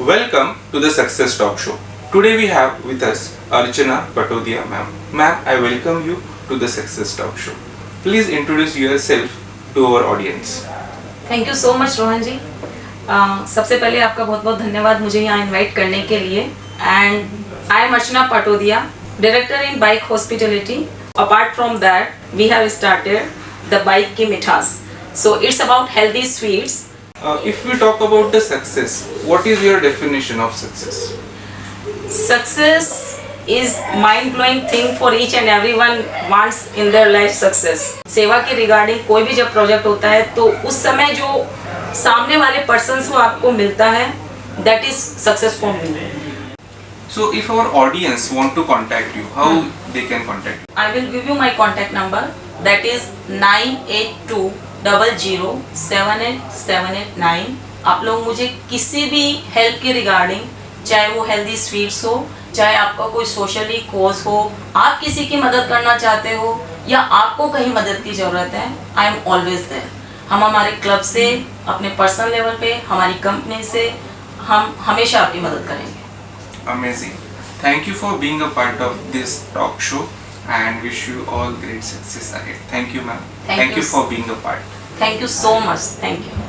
Welcome to the Success Talk Show. Today we have with us Archana Patodia ma'am. Ma'am, I welcome you to the Success Talk Show. Please introduce yourself to our audience. Thank you so much Rohan ji अ, सबसे पहले आपका बहुत बहुत धन्यवाद मुझे यहाँ invite करने के लिए and I am Archana Patodia director in bike hospitality apart from that we have started the bike की मिठास so it's about healthy sweets Uh, if we talk about the success, what is your definition of success? Mind blowing thing for each and every one wants in their life success सेवा के regarding कोई भी जब project होता है तो उस समय जो सामने वाले पर्सन को आपको मिलता है that is success for me So if our audience want to contact you, how hmm. they can contact you? I will give you my contact number that is nine eight two double zero seven eight seven eight nine आप लोग मुझे किसी भी help के regarding चाहे वो healthy sweets हो, चाहे आपका कोई सोशली कोज हो, आप किसी की मदद करना चाहते हो, या आपको कहीं मदद की ज़रूरत है आई एम ऑलवेज देयर हम हमारे क्लब से, अपने पर्सनल लेवल पे, हमारी कंपनी से, हम हमेशा आपकी मदद करेंगे। Amazing. Thank you for being a part of this talk show and wish you all great success ahead. Thank you ma'am. Thank, Thank you. you for being a part. Thank you so much. Thank you.